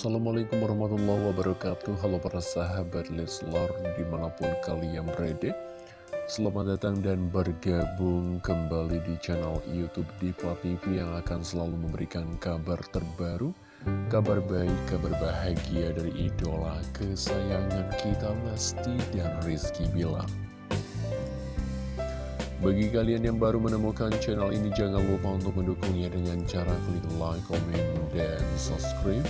Assalamualaikum warahmatullahi wabarakatuh. Halo para sahabat Leslar di mana pun kalian berada Selamat datang dan bergabung kembali di channel Youtube Diva TV Yang akan selalu memberikan kabar terbaru Kabar baik, kabar bahagia dari idola kesayangan kita Lesti dan Rizky Bilar. Bagi kalian yang baru menemukan channel ini, jangan lupa untuk mendukungnya dengan cara klik like, komen, dan subscribe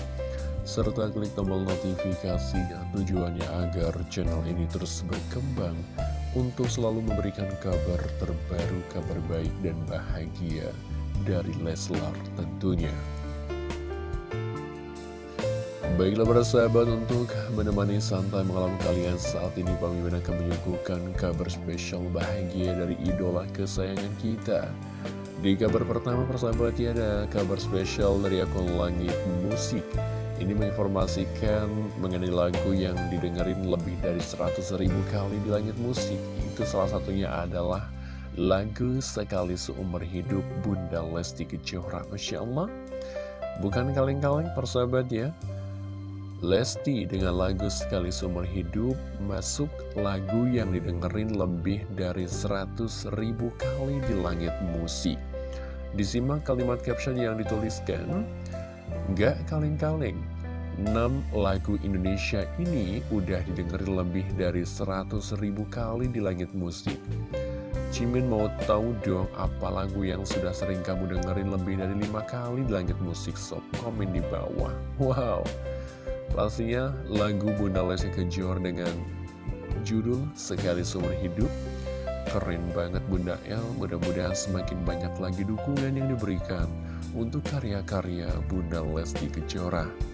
serta klik tombol notifikasi tujuannya agar channel ini terus berkembang untuk selalu memberikan kabar terbaru, kabar baik dan bahagia dari Leslar tentunya. Baiklah para sahabat untuk menemani santai malam kalian saat ini kami akan menyuguhkan kabar spesial bahagia dari idola kesayangan kita. Di kabar pertama persahabat ya ada kabar spesial dari akun Langit Musik ini menginformasikan mengenai lagu yang didengerin lebih dari 100 ribu kali di langit musik. Itu salah satunya adalah lagu Sekali Seumur Hidup Bunda Lesti Kejora. Masya Allah. Bukan kaleng-kaleng persahabat ya. Lesti dengan lagu Sekali Seumur Hidup masuk lagu yang didengerin lebih dari 100 ribu kali di langit musik. Disimak kalimat caption yang dituliskan. Gak kaleng-kaleng 6 lagu Indonesia ini udah didengerin lebih dari 100 ribu kali di langit musik. Cimin mau tahu dong apa lagu yang sudah sering kamu dengerin lebih dari lima kali di langit musik? Sob komen di bawah. Wow. Pastinya lagu Bunda Lesti Kejor dengan judul Sekali Seumur Hidup. Keren banget Bunda. El Mudah-mudahan semakin banyak lagi dukungan yang diberikan untuk karya-karya Bunda Lesti Kejora.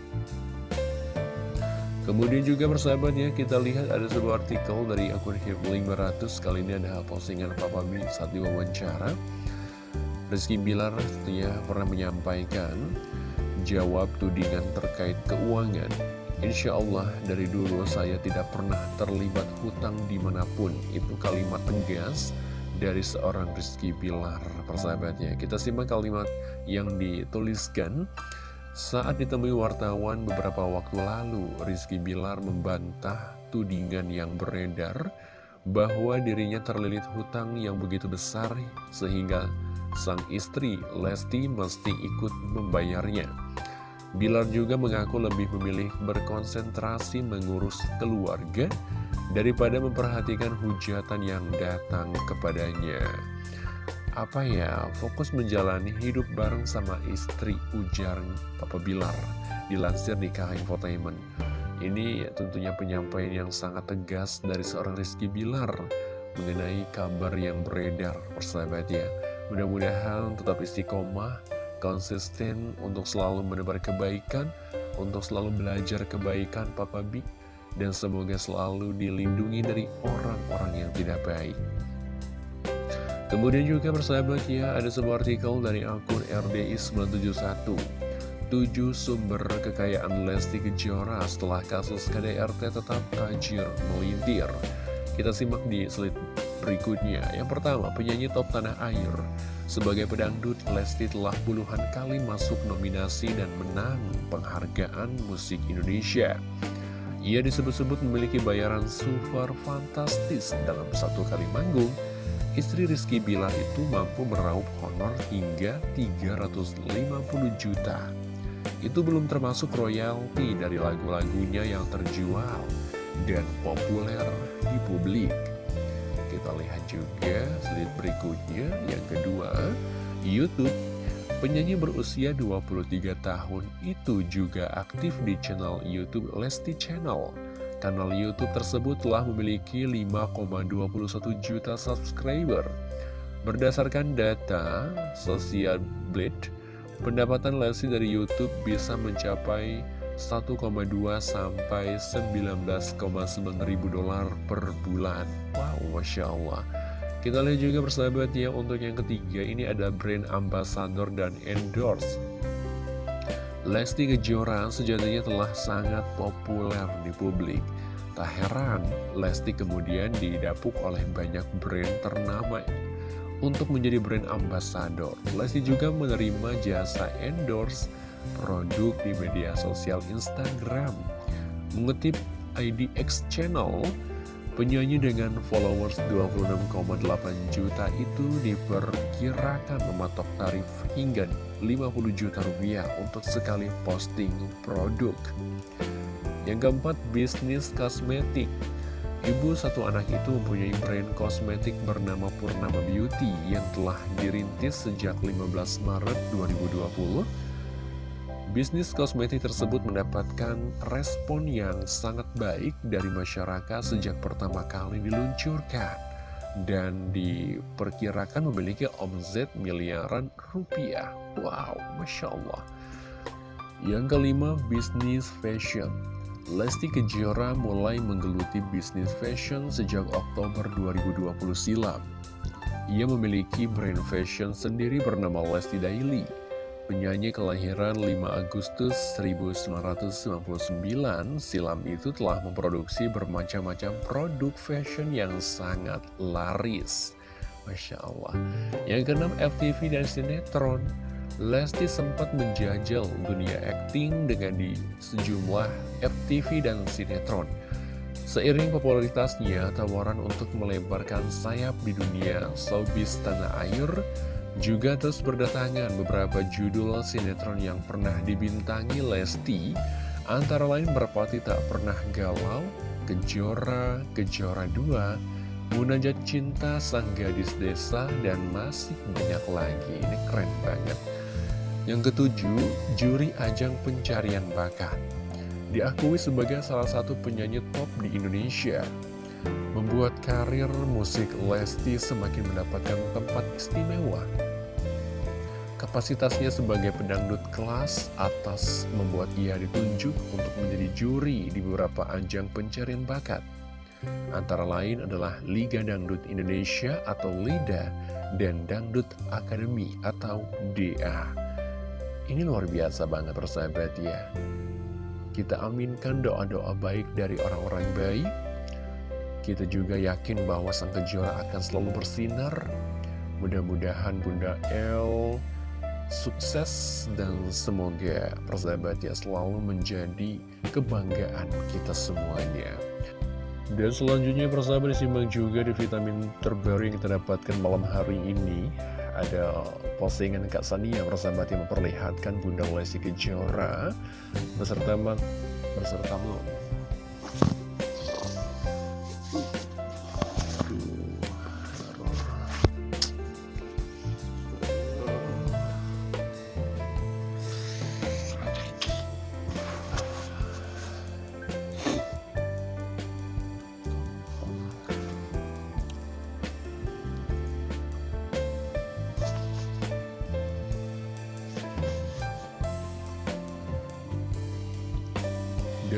Kemudian juga persahabat ya, kita lihat ada sebuah artikel dari akun Hipling 500 Kali ini ada postingan Papa B saat diwawancara. Rizky Bilar ya pernah menyampaikan Jawab tudingan terkait keuangan. Insya Allah dari dulu saya tidak pernah terlibat hutang di mana pun. Itu kalimat tegas dari seorang Rizky Bilar persahabatnya. Kita simak kalimat yang dituliskan saat ditemui wartawan beberapa waktu lalu, Rizky Bilar membantah tudingan yang beredar bahwa dirinya terlilit hutang yang begitu besar sehingga sang istri Lesti mesti ikut membayarnya. Bilar juga mengaku lebih memilih berkonsentrasi mengurus keluarga daripada memperhatikan hujatan yang datang kepadanya apa ya fokus menjalani hidup bareng sama istri ujar Papa Bilar dilansir di KH Infotainment. Ini tentunya penyampaian yang sangat tegas dari seorang Rizky Bilar mengenai kabar yang beredar persahabat ya. Mudah-mudahan tetap istiqomah konsisten untuk selalu menebar kebaikan untuk selalu belajar kebaikan Papa Bi dan semoga selalu dilindungi dari orang-orang yang tidak baik Kemudian juga persahabat ya, ada sebuah artikel dari akun RDI 971 7 sumber kekayaan Lesti Kejora setelah kasus KDRT tetap tajir melintir. Kita simak di slide berikutnya. Yang pertama, penyanyi top tanah air. Sebagai pedangdut, Lesti telah puluhan kali masuk nominasi dan menang penghargaan musik Indonesia. Ia disebut-sebut memiliki bayaran super fantastis dalam satu kali manggung Istri Rizky Bilar itu mampu meraup honor hingga 350 juta. Itu belum termasuk royalti dari lagu-lagunya yang terjual dan populer di publik. Kita lihat juga slide berikutnya, yang kedua, Youtube. Penyanyi berusia 23 tahun itu juga aktif di channel Youtube Lesti Channel. Kanal Youtube tersebut telah memiliki 5,21 juta subscriber. Berdasarkan data Social Blade, pendapatan Lesti dari Youtube bisa mencapai 1,2 sampai 19,9 ribu dolar per bulan. Wow, Masya Allah. Kita lihat juga persahabat ya, untuk yang ketiga ini ada brand ambassador dan endorse. Lesti Kejora sejatinya telah sangat populer di publik. Tak heran, Lesti kemudian didapuk oleh banyak brand ternama untuk menjadi brand ambassador. Lesti juga menerima jasa endorse produk di media sosial Instagram. Mengutip IDX Channel, penyanyi dengan followers 26,8 juta itu diperkirakan mematok tarif hingga 50 juta rupiah untuk sekali posting produk. Yang keempat, bisnis kosmetik. Ibu satu anak itu mempunyai brand kosmetik bernama Purnama Beauty yang telah dirintis sejak 15 Maret 2020 Bisnis kosmetik tersebut mendapatkan respon yang sangat baik dari masyarakat sejak pertama kali diluncurkan dan diperkirakan memiliki omzet miliaran rupiah. Wow, Masya Allah. Yang kelima, bisnis fashion. Lesti Kejora mulai menggeluti bisnis fashion sejak Oktober 2020 silam. Ia memiliki brand fashion sendiri bernama Lesti Daily Penyanyi kelahiran 5 Agustus 1999 silam itu telah memproduksi bermacam-macam produk fashion yang sangat laris. Masya Allah. Yang keenam FTV dan sinetron. Lesti sempat menjajal dunia akting dengan di sejumlah FTV dan sinetron. Seiring popularitasnya, tawaran untuk melebarkan sayap di dunia showbiz tanah air juga terus berdatangan beberapa judul sinetron yang pernah dibintangi Lesti, antara lain Merpati Tak Pernah Galau, Kejora, Kejora 2, Munajat Cinta, Sang Gadis Desa, dan masih banyak lagi. Ini keren banget. Yang ketujuh, juri ajang pencarian bakat. Diakui sebagai salah satu penyanyi top di Indonesia, membuat karir musik Lesti semakin mendapatkan tempat istimewa. Kapasitasnya sebagai pedangdut kelas atas membuat ia ditunjuk untuk menjadi juri di beberapa ajang pencarian bakat. Antara lain adalah Liga Dangdut Indonesia atau LIDA dan Dangdut Academy atau DA. Ini luar biasa banget persahabat ya. Kita aminkan doa-doa baik dari orang-orang baik. Kita juga yakin bahwa sang kejora akan selalu bersinar. Mudah-mudahan Bunda El sukses dan semoga persahabat ya selalu menjadi kebanggaan kita semuanya. Dan selanjutnya persahabat disimak juga di vitamin terbaru yang kita dapatkan malam hari ini Ada postingan Kak Sania persahabat yang memperlihatkan Bunda Lesti Kejora. Beserta, beserta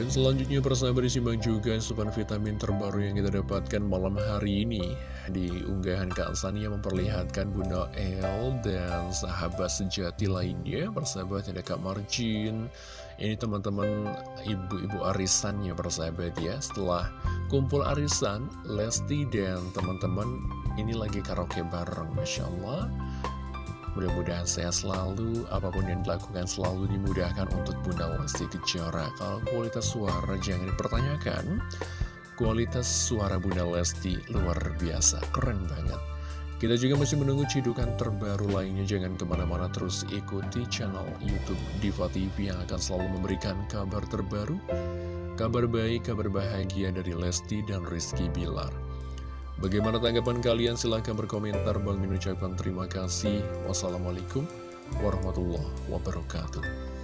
Dan selanjutnya persahabat disimak juga asupan vitamin terbaru yang kita dapatkan malam hari ini. Di unggahan Kak Sania memperlihatkan Bunda El dan sahabat sejati lainnya Persahabat ada Kak Marjin. Ini teman-teman ibu-ibu arisannya persahabat ya. Setelah kumpul arisan, Lesti dan teman-teman ini lagi karaoke bareng Masya Allah Mudah-mudahan sehat selalu, apa pun yang dilakukan selalu dimudahkan untuk Bunda Lesti Kejora. Kalau kualitas suara jangan dipertanyakan, kualitas suara Bunda Lesti luar biasa, keren banget. Kita juga masih menunggu cidukan terbaru lainnya, jangan ke mana-mana terus ikuti channel Youtube Diva TV yang akan selalu memberikan kabar terbaru, kabar baik, kabar bahagia dari Lesti dan Rizky Bilar. Bagaimana tanggapan kalian? Silahkan berkomentar. Bang Min ucapkan terima kasih. Wassalamualaikum warahmatullahi wabarakatuh.